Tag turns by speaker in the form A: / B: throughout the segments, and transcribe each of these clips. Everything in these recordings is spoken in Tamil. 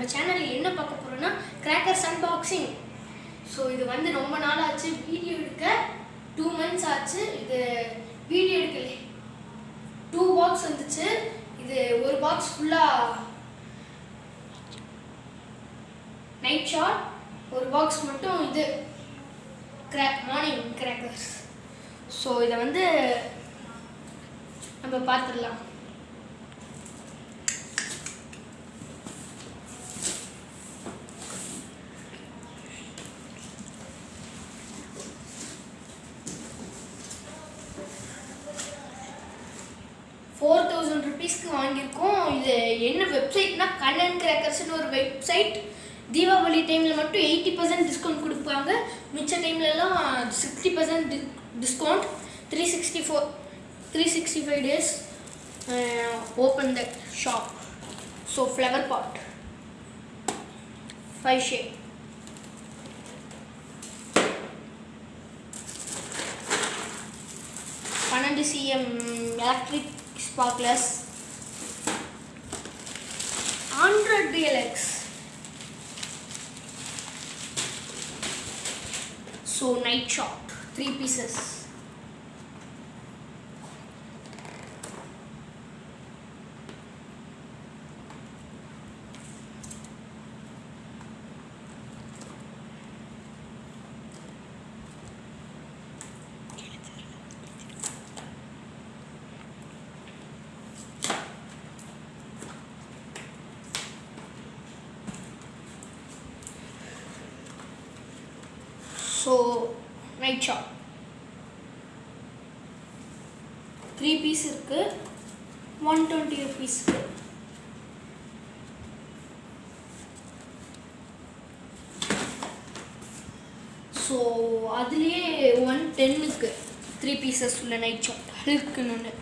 A: நம்ம சேனலில் என்ன பார்க்க போகிறோன்னா கிராக்கர்ஸ் அன்பாக்சிங் ஸோ இது வந்து ரொம்ப நாள் ஆச்சு வீடியோ எடுக்க டூ மந்த்ஸ் ஆச்சு. இது வீடியோ எடுக்கல. டூ பாக்ஸ் வந்துச்சு. இது ஒரு பாக்ஸ் ஃபுல்லாக நைட் ஷாட் ஒரு பாக்ஸ் மட்டும் இது. கிராக் மார்னிங் கிராக்கர்ஸ் ஸோ இதை வந்து நம்ம பார்த்துடலாம். ஃபோர் தௌசண்ட் ருபீஸ்க்கு வாங்கியிருக்கோம். இது என்ன வெப்சைட்னா கண்ணன் கிராக்கர்ஸ்னு ஒரு வெப்சைட் தீபாவளி டைமில் மட்டும் எயிட்டி பர்சன்ட் டிஸ்கவுண்ட் கொடுப்பாங்க. மிச்ச டைம்லலாம் sixty percent discount three sixty four three sixty five days open the shop so flower pot five ஷே பன்னெண்டு CM electric sparklers. 100 DLX. So night shot, 3 pieces. So night shot three piece இருக்கு. ஒன் டுவெண்ட்டி ருபீஸ்க்கு ஸோ அதுலேயே ஒன் டென்னுக்கு த்ரீ பீசஸ் உள்ள நைட் ஷாட் இருக்குன்னு ஒன்று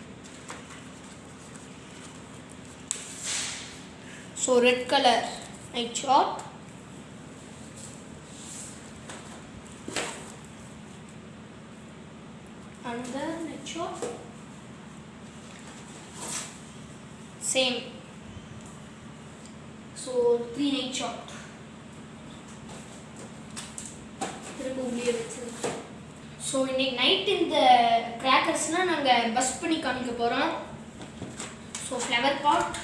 A: so red colour night shot another net shot same. So three night வச்சிருக்கோம் ஸோ இன்னைக்கு நைட் இந்த கிராக்கர்ஸ்னால் நாங்கள் பஸ் பண்ணி காமிக்க போகிறோம் ஸோ ஃப்ளவர் பாட்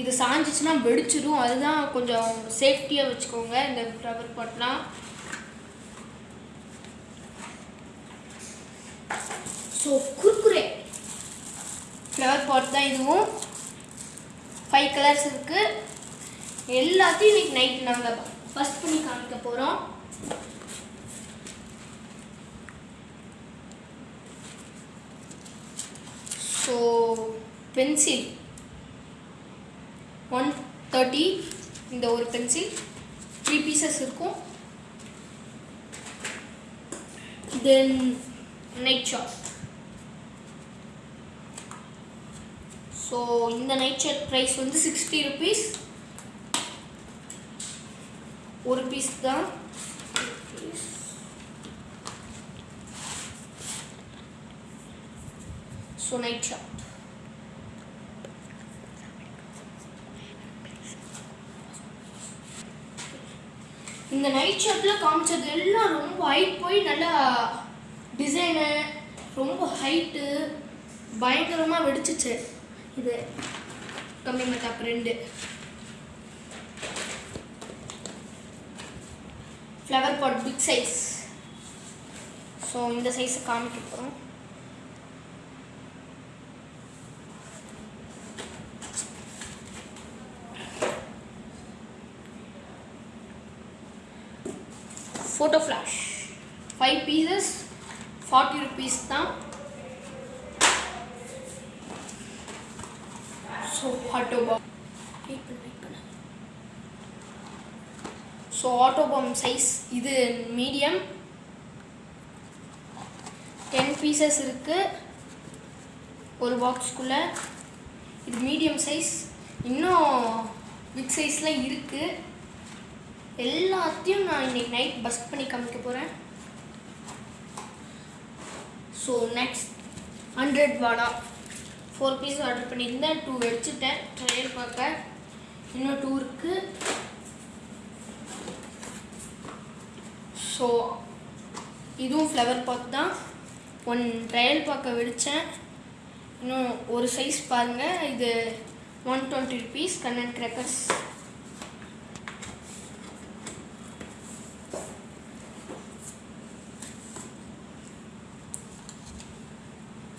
A: இது சாஞ்சிச்சுன்னா வெடிச்சிடும் அதுதான் கொஞ்சம் சேஃப்டியாக வச்சுக்கோங்க இந்த ஃப்ளவர் பாட்லாம் ஸோ குர்குரே. ஃப்ளவர் பாட் தான் இதுவும். ஃபைவ் கலர்ஸ் இருக்குது எல்லாத்தையும் இன்னைக்கு நைட் நாங்கள் ஃபஸ்ட் பண்ணி காமிக்க போகிறோம் ஸோ பென்சில் ஒன் தேர்ட்டி இந்த ஒரு பென்சில் த்ரீ பீசஸ் இருக்கும். தென் நைட் ஷாப் ஸோ இந்த நைட் ஷர்ட் ப்ரைஸ் வந்து சிக்ஸ்டி ருபீஸ் ஒரு பீஸ் தான். ஸோ நைட் ஷர்ட் இந்த நைட் ஷர்ட்டில் காமிச்சது எல்லாம் ரொம்ப ஹைட் போய் நல்லா டிசைனு ரொம்ப ஹைட்டு பயங்கரமாக வெடிச்சிச்சு. இது. கம்மி மத்தாப் ரெண்டு. Flower pot big size so இந்த சைஸை காமிக்க போகிறோம் photo flash five pieces forty rupees தான். So atom bomb so atom bomb size இது மீடியம் டென் பீசஸ் இருக்குது ஒரு பாக்ஸ்க்குள்ளே இது மீடியம் சைஸ் இன்னும் பிக் சைஸ்லாம் இருக்குது எல்லாத்தையும் நான் இன்னைக்கு நைட் பஸ் பண்ணி காமிக்க போகிறேன் ஸோ நெக்ஸ்ட் ஹண்ட்ரட் வாடா. ஃபோர் பீஸ் ஆர்டர் பண்ணியிருந்தேன். டூ வச்சுட்டேன் ட்ரையல் பார்க்க இன்னும் டூ இருக்குது ஸோ இதுவும் ஃப்ளவர் பாத் தான். ஒன் ட்ரையல் பார்க்க வெடித்தேன் இன்னும் ஒரு சைஸ் பாருங்கள் இது one twenty rupees Kannan crackers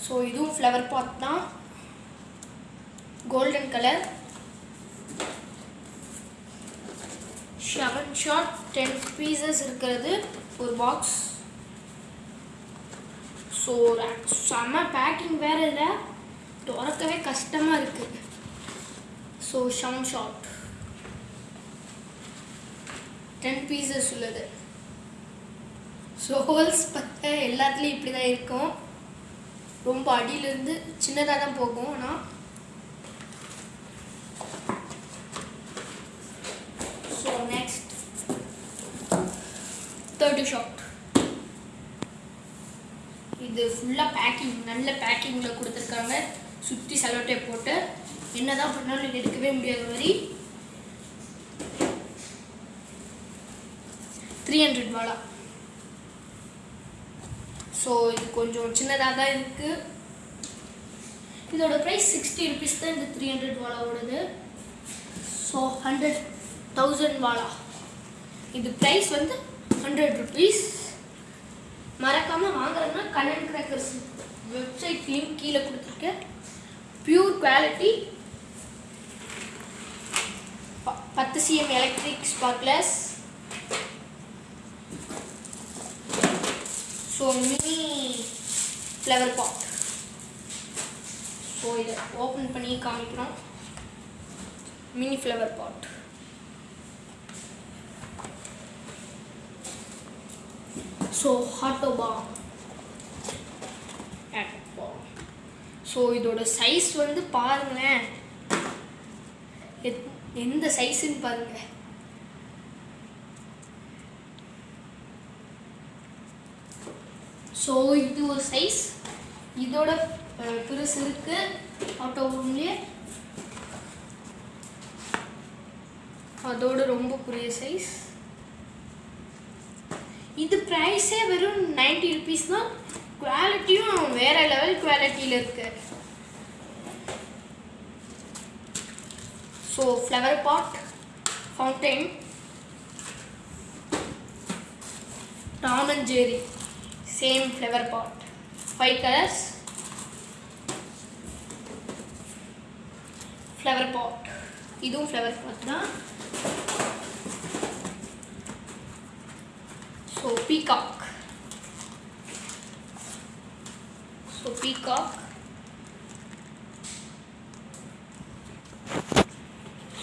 A: so இதுவும் ஃப்ளவர் பாத் தான். Golden colour seven shot ten pieces இருக்கிறது. ஒரு பாக்ஸ் ஸோ செம்ம பேக்கிங் வேறு இல்லை. திறக்கவே கஷ்டமாக இருக்குது so seven shot ten pieces உள்ளது. ஸோ ஹோல்ஸ் பற்ற எல்லாத்துலேயும் இப்படி தான் இருக்கும். ரொம்ப அடியிலேருந்து சின்னதாக தான் போகும். ஆனால் ஸோ நெக்ஸ்ட் தேர்ட்டி ஷாட் இது ஃபுல்லாக பேக்கிங் நல்ல பேக்கிங்கில் கொடுத்துருக்காங்க. சுற்றி செலோட்டே போட்டு. என்னதான் பண்ணாலும் இது எடுக்கவே முடியாத மாதிரி. த்ரீ ஹண்ட்ரட் வாலா. ஸோ இது கொஞ்சம் சின்னதாக தான் இருக்குது இதோட ப்ரைஸ் சிக்ஸ்டி ருபீஸ் தான் இந்த த்ரீ ஹண்ட்ரட் வாலாவோடது. ஸோ ஹண்ட்ரட் தௌசண்ட் வாலா. இது ப்ரைஸ் வந்து ஹண்ட்ரட் ருபீஸ் மறக்காமல் வாங்குறதுனா கண்ணன் கிராக்கர்ஸ் வெப்சைட் லிங்க் கீழே கொடுத்துருக்கேன் பியூர் குவாலிட்டி பத்து CM electric sparkless so mini flower pot so இதை ஓப்பன் பண்ணி காமிக்கிறோம். Mini flower pot so ஹாட்டோபாம் so இதோட சைஸ் வந்து பாருங்களேன். எத்- எந்த சைஸுன்னு பாருங்க. ஸோ இது ஒரு சைஸ் இதோட பெருசு இருக்கு. ஆட்டோபம்லேயே அதோட ரொம்ப பெரிய சைஸ் இது ப்ரைஸே வெறும் நைன்டி ருபீஸ் தான். குவாலிட்டியும் வேறு லெவல் குவாலிட்டியில் இருக்கு. So flower pot fountain Tom and Jerry same flower pot five colours flower pot இதுவும் ஃப்ளவர் பாட் தான். So peacock. So peacock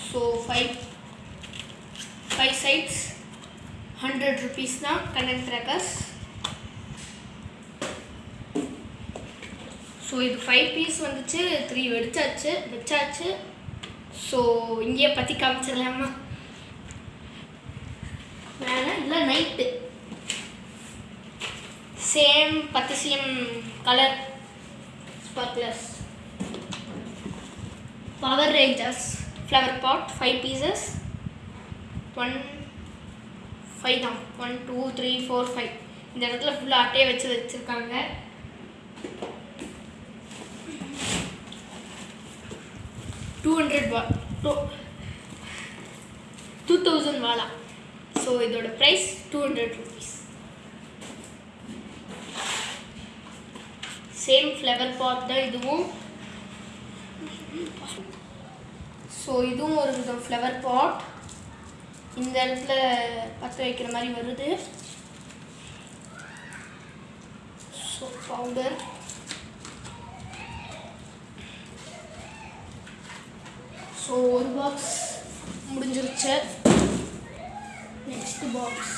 A: so five five sides hundred rupees தான் கண்ணன் crackers. ஸோ இது ஃபைவ் பீஸ் வந்துச்சு த்ரீ வெடிச்சாச்சு வச்சாச்சு. ஸோ இங்கேயே பற்றி காமிச்சிடலாமா? வேணாம் இல்லை night maximum colour sparkless Power Rangers flower pot five pieces one five தான். One two three four five இந்த இடத்துல ஃபுல்லாக அட்டையை வச்சு வச்சுருக்காங்க. டூ ஹண்ட்ரட் வா டூ டூ தௌசண்ட் வாலா. ஸோ இதோட price two hundred rupees same flower pot தான் இதுவும். ஸோ இதுவும் ஒரு விதம் ஃப்ளவர் பாட் இந்த இடத்துல பற்ற வைக்கிற மாதிரி வருது. ஸோ பவுடர் ஸோ ஒரு பாக்ஸ் முடிஞ்சிருச்சு. நெக்ஸ்ட் பாக்ஸ்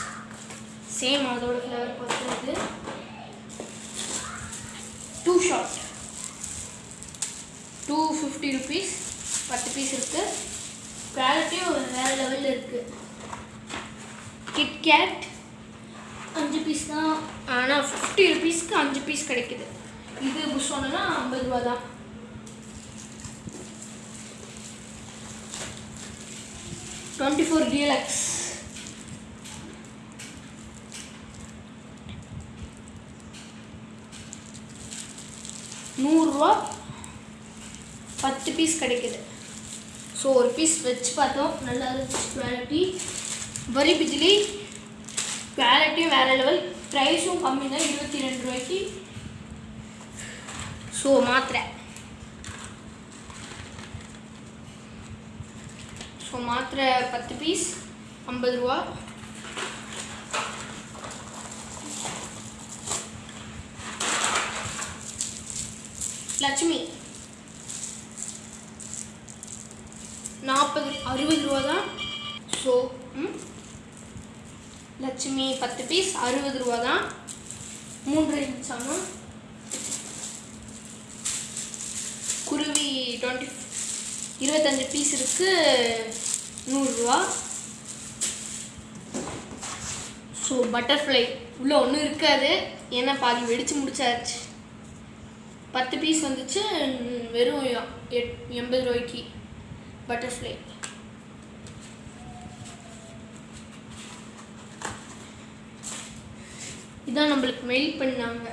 A: சேம் அதோட ஃப்ளவர் பார்த்துருக்கு ஷாட் டூ ஃபிஃப்டி ருபீஸ் பத்து பீஸ் இருக்குது குவாலிட்டியும் வேறு லெவலில் இருக்குது கிட்கேட் அஞ்சு பீஸ் தான். ஆனால் ஃபிஃப்டி ருபீஸ்க்கு அஞ்சு பீஸ் கிடைக்குது. இது புஷோனா ஐம்பது ரூபா தான். டுவெண்ட்டி ஃபோர் டீலக்ஸ் ரூபா பத்து பீஸ் கிடைக்குது. ஸோ ஒரு பீஸ் வச்சு பார்த்தோம். நல்லா இருந்துச்சு குவாலிட்டி வரி பிஜிலி குவாலிட்டியும் வேறு லெவல் ப்ரைஸும் கம்மி தான். இருபத்தி ரெண்டு ரூபாய்க்கு. ஸோ மாத்திரை. ஸோ மாத்திரை பத்து பீஸ் ஐம்பது ரூபா. லட்சுமி. நாற்பது அறுபது ரூபா தான். ஸோ ம். லட்சுமி பத்து பீஸ் அறுபது ரூபா தான். மூன்று இருந்துச்சாமா குருவி டுவெண்ட்டி இருபத்தஞ்சு பீஸ் இருக்கு நூறுரூவா ஸோ பட்டர்ஃப்ளை உள்ளே ஒன்றும் இருக்காது. ஏன்னா பாதி வெடித்து முடிச்சாச்சு. பத்து பீஸ் வந்துச்சு வெறும் எட் எண்பது ரூபாய்க்கு. பட்டர்ஃப்ளை இதான் நம்மளுக்கு மெயில் பண்ணாங்க.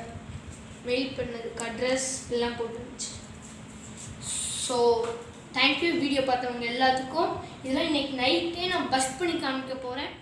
A: மெயில் பண்ணதுக்கு அட்ரஸ் எல்லாம் போட்டுருந்துச்சு ஸோ தேங்க்யூ வீடியோ பார்த்தவங்க எல்லாத்துக்கும். இதெல்லாம் இன்னைக்கு நைட்டே நான் பஸ் பண்ணி காமிக்க போகிறேன்